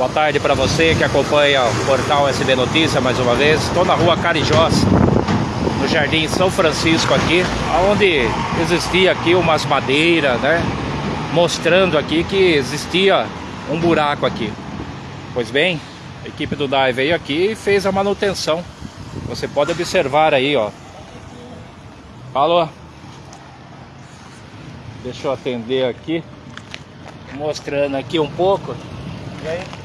Boa tarde para você que acompanha o portal SB Notícia mais uma vez. Estou na rua Carijós, no Jardim São Francisco aqui, onde existia aqui umas madeiras, né? Mostrando aqui que existia um buraco aqui. Pois bem, a equipe do DAI veio aqui e fez a manutenção. Você pode observar aí, ó. Alô? Deixa eu atender aqui. Mostrando aqui um pouco. E aí?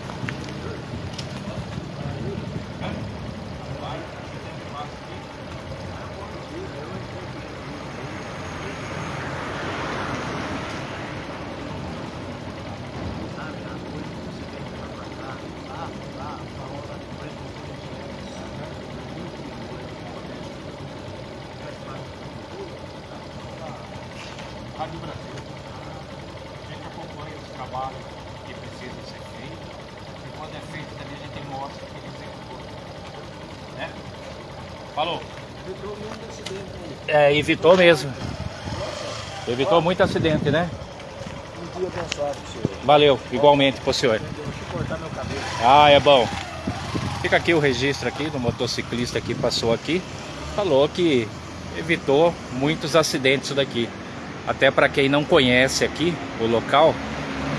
Rádio Brasil. A gente acompanha os trabalhos que precisam ser feitos. E quando é feito também a gente mostra que ele executou. Né? Falou. Evitou muito acidente aí. É, evitou mesmo. Evitou muito acidente, né? Um dia abençoado senhor. Valeu, igualmente pro senhor. Deixa eu cortar meu cabelo. Ah, é bom. Fica aqui o registro aqui do motociclista que passou aqui. Falou que evitou muitos acidentes isso daqui. Até para quem não conhece aqui o local,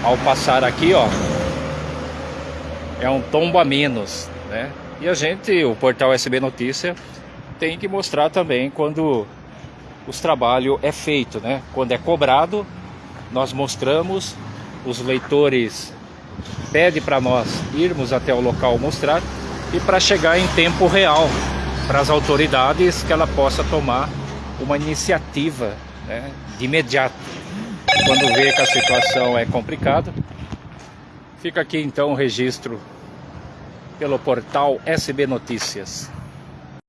ao passar aqui, ó, é um tombo a menos, né? E a gente, o portal SB Notícia, tem que mostrar também quando os trabalhos é feito, né? Quando é cobrado, nós mostramos, os leitores pedem para nós irmos até o local mostrar e para chegar em tempo real para as autoridades que ela possa tomar uma iniciativa né, de imediato. Quando vê que a situação é complicada, fica aqui então o registro pelo portal SB Notícias.